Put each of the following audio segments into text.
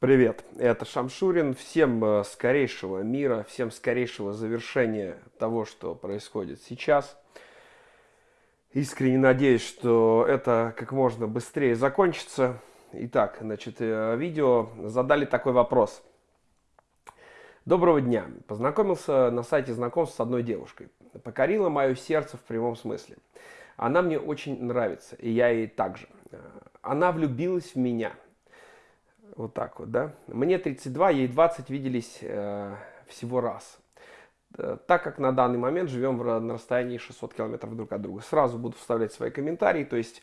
Привет, это Шамшурин. Всем э, скорейшего мира, всем скорейшего завершения того, что происходит сейчас. Искренне надеюсь, что это как можно быстрее закончится. Итак, значит, э, видео задали такой вопрос. Доброго дня. Познакомился на сайте знакомств с одной девушкой. Покорила мое сердце в прямом смысле. Она мне очень нравится, и я ей также. Э, она влюбилась в меня – вот так вот, да. Мне 32, ей 20, виделись э, всего раз. Э, так как на данный момент живем в, на расстоянии 600 километров друг от друга. Сразу буду вставлять свои комментарии, то есть,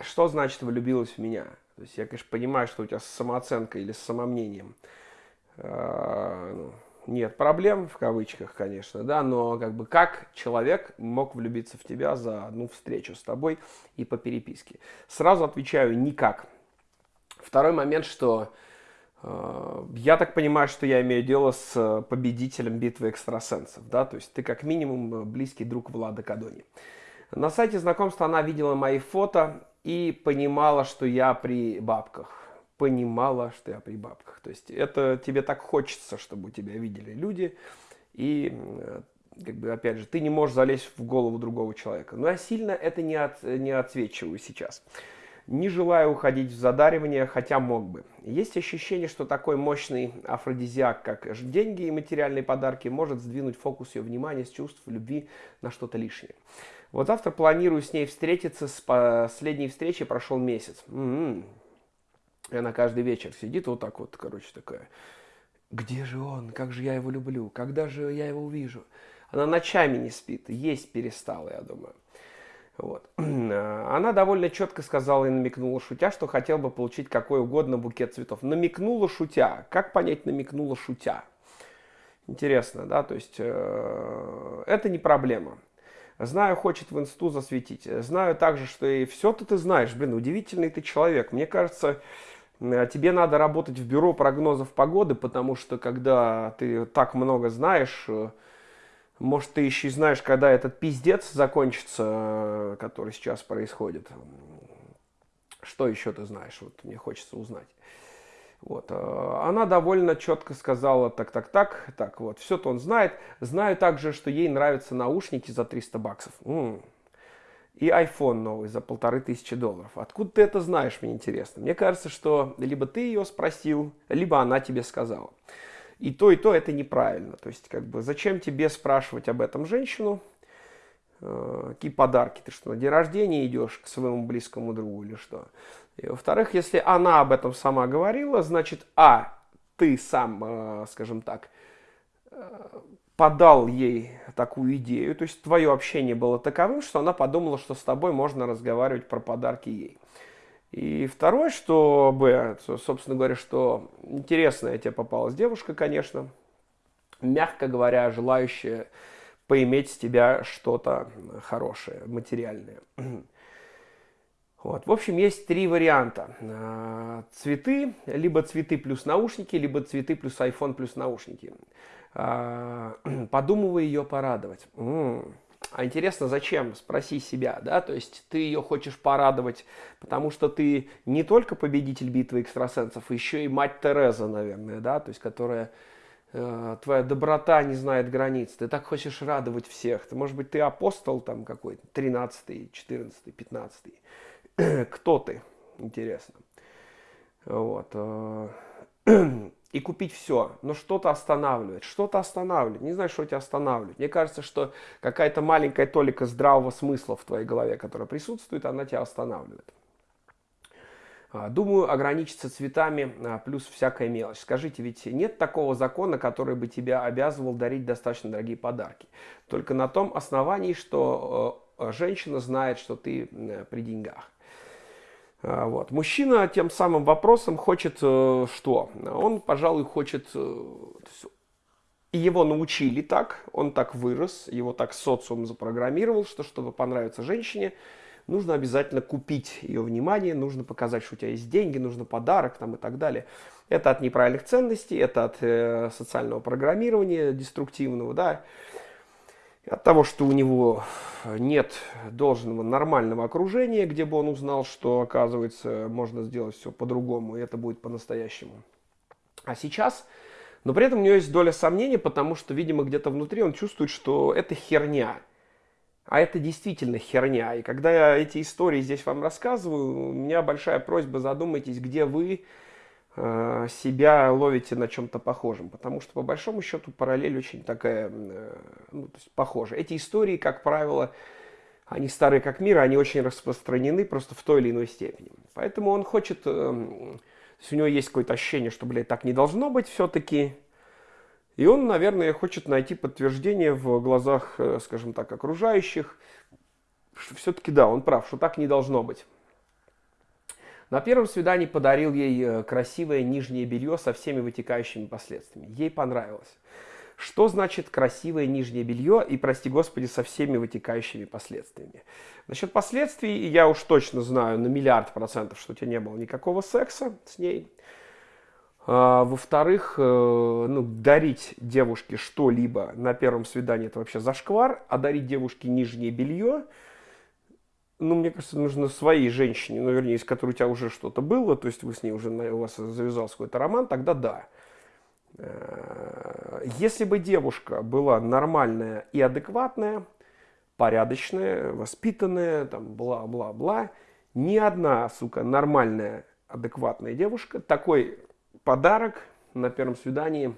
что значит влюбилась в меня? То есть, я, конечно, понимаю, что у тебя с самооценкой или с самомнением э, ну, нет проблем, в кавычках, конечно, да, но как бы как человек мог влюбиться в тебя за одну встречу с тобой и по переписке? Сразу отвечаю, никак. Второй момент, что э, я так понимаю, что я имею дело с э, победителем битвы экстрасенсов, да, то есть ты как минимум э, близкий друг Влада Кадони. На сайте знакомства она видела мои фото и понимала, что я при бабках. Понимала, что я при бабках. То есть это тебе так хочется, чтобы тебя видели люди. И как бы, опять же, ты не можешь залезть в голову другого человека. Но я сильно это не, от, не отсвечиваю сейчас. Не желаю уходить в задаривание, хотя мог бы. Есть ощущение, что такой мощный афродизиак, как деньги и материальные подарки, может сдвинуть фокус ее внимания с чувств любви на что-то лишнее. Вот завтра планирую с ней встретиться. С последней встречи прошел месяц. М-м-м. И она каждый вечер сидит вот так вот, короче, такая. Где же он? Как же я его люблю? Когда же я его увижу? Она ночами не спит. Есть перестала, я думаю. Вот. Она довольно четко сказала и намекнула, шутя, что хотел бы получить какой угодно букет цветов. Намекнула, шутя. Как понять намекнула, шутя? Интересно, да? То есть э, это не проблема. Знаю, хочет в инсту засветить. Знаю также, что и все-то ты знаешь. Блин, удивительный ты человек. Мне кажется, тебе надо работать в бюро прогнозов погоды, потому что когда ты так много знаешь, э, может, ты еще знаешь, когда этот пиздец закончится, который сейчас происходит. Что еще ты знаешь? Вот мне хочется узнать. Вот. Э, она довольно четко сказала, так, так, так, так, вот, все-то он знает. Знаю также, что ей нравятся наушники за 300 баксов. М-м. И iPhone новый за полторы тысячи долларов. Откуда ты это знаешь, мне интересно. Мне кажется, что либо ты ее спросил, либо она тебе сказала. И то, и то это неправильно. То есть, как бы, зачем тебе спрашивать об этом женщину? Э, какие подарки? Ты что, на день рождения идешь к своему близкому другу или что? И, во-вторых, если она об этом сама говорила, значит, а, ты сам, э, скажем так, э, подал ей такую идею, то есть твое общение было таковым, что она подумала, что с тобой можно разговаривать про подарки ей. И второе, что, Б, собственно говоря, что интересная тебе попалась девушка, конечно, мягко говоря, желающая поиметь с тебя что-то хорошее, материальное. Вот. В общем, есть три варианта. А, цветы, либо цветы плюс наушники, либо цветы плюс iPhone плюс наушники. А, подумывай ее порадовать. А интересно, зачем? Спроси себя, да, то есть ты ее хочешь порадовать, потому что ты не только победитель битвы экстрасенсов, еще и мать Тереза, наверное, да, то есть которая э, твоя доброта не знает границ, ты так хочешь радовать всех, ты, может быть, ты апостол там какой-то, 13 14 15 кто ты, интересно, вот, э, и купить все. Но что-то останавливает, что-то останавливает. Не знаю, что тебя останавливает. Мне кажется, что какая-то маленькая толика здравого смысла в твоей голове, которая присутствует, она тебя останавливает. А, думаю, ограничиться цветами а, плюс всякая мелочь. Скажите, ведь нет такого закона, который бы тебя обязывал дарить достаточно дорогие подарки. Только на том основании, что э, женщина знает, что ты при деньгах. А, вот. Мужчина тем самым вопросом хочет э, что? Он, пожалуй, хочет... Э, его научили так, он так вырос, его так социум запрограммировал, что чтобы понравиться женщине, нужно обязательно купить ее внимание, нужно показать, что у тебя есть деньги, нужно подарок там, и так далее. Это от неправильных ценностей, это от э, социального программирования деструктивного, да. От того, что у него нет должного нормального окружения, где бы он узнал, что, оказывается, можно сделать все по-другому, и это будет по-настоящему. А сейчас, но при этом у него есть доля сомнений, потому что, видимо, где-то внутри он чувствует, что это херня. А это действительно херня. И когда я эти истории здесь вам рассказываю, у меня большая просьба, задумайтесь, где вы, себя ловите на чем-то похожем, потому что по большому счету параллель очень такая, э, ну, то есть похожа. Эти истории, как правило, они старые как мир, они очень распространены просто в той или иной степени. Поэтому он хочет, э, то есть у него есть какое-то ощущение, что, блядь, так не должно быть все-таки. И он, наверное, хочет найти подтверждение в глазах, скажем так, окружающих, что все-таки да, он прав, что так не должно быть. На первом свидании подарил ей э, красивое нижнее белье со всеми вытекающими последствиями. Ей понравилось. Что значит красивое нижнее белье и, прости господи, со всеми вытекающими последствиями? Насчет последствий я уж точно знаю на миллиард процентов, что у тебя не было никакого секса с ней. А, Во-вторых, э, ну, дарить девушке что-либо на первом свидании это вообще зашквар, а дарить девушке нижнее белье – ну, мне кажется, нужно своей женщине, ну, вернее, с которой у тебя уже что-то было, то есть вы с ней уже, у вас завязался какой-то роман, тогда да. Э, если бы девушка была нормальная и адекватная, порядочная, воспитанная, там, бла-бла-бла, ни одна, сука, нормальная, адекватная девушка такой подарок на первом свидании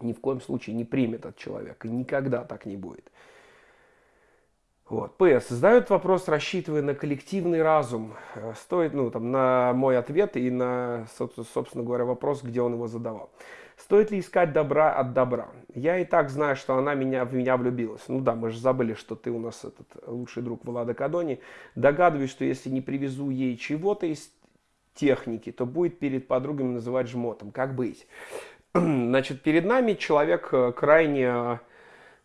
ни в коем случае не примет от человека. Никогда так не будет. Вот. ПС. Задают вопрос, рассчитывая на коллективный разум. Э, стоит, ну, там, на мой ответ и на, собственно говоря, вопрос, где он его задавал. Стоит ли искать добра от добра? Я и так знаю, что она меня, в меня влюбилась. Ну да, мы же забыли, что ты у нас этот лучший друг Влада Кадони. Догадываюсь, что если не привезу ей чего-то из техники, то будет перед подругами называть жмотом. Как быть? Значит, перед нами человек э, крайне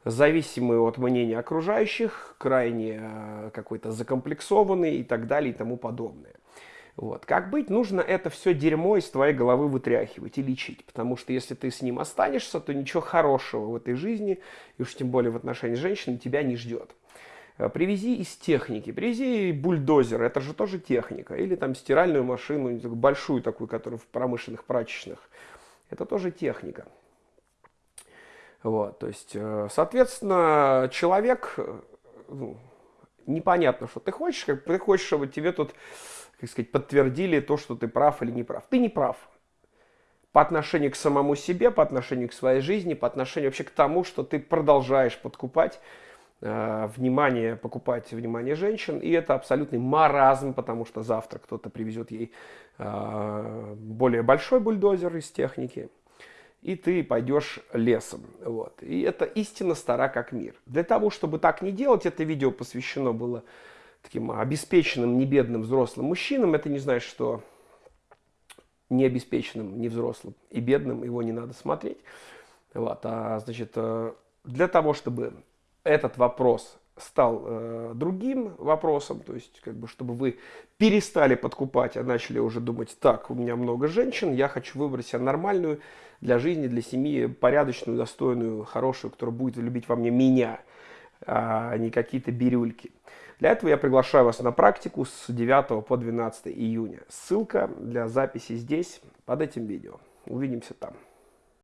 зависимый от мнения окружающих, крайне э, какой-то закомплексованный и так далее и тому подобное. Вот. Как быть? Нужно это все дерьмо из твоей головы вытряхивать и лечить. Потому что если ты с ним останешься, то ничего хорошего в этой жизни, и уж тем более в отношении женщины, тебя не ждет. Э, привези из техники, привези бульдозер, это же тоже техника. Или там стиральную машину, большую такую, которую в промышленных прачечных. Это тоже техника. Вот, то есть, э, соответственно, человек, э, ну, непонятно, что ты хочешь, как ты хочешь, чтобы тебе тут, как сказать, подтвердили то, что ты прав или не прав. Ты не прав. По отношению к самому себе, по отношению к своей жизни, по отношению вообще к тому, что ты продолжаешь подкупать э, внимание, покупать внимание женщин. И это абсолютный маразм, потому что завтра кто-то привезет ей э, более большой бульдозер из техники и ты пойдешь лесом. Вот. И это истина стара как мир. Для того, чтобы так не делать, это видео посвящено было таким обеспеченным, не бедным взрослым мужчинам. Это не значит, что не обеспеченным, не взрослым и бедным его не надо смотреть. Вот. А значит, э, для того, чтобы этот вопрос стал э, другим вопросом, то есть, как бы, чтобы вы перестали подкупать, а начали уже думать, так, у меня много женщин, я хочу выбрать себе нормальную для жизни, для семьи, порядочную, достойную, хорошую, которая будет любить во мне меня, а не какие-то бирюльки. Для этого я приглашаю вас на практику с 9 по 12 июня. Ссылка для записи здесь, под этим видео. Увидимся там.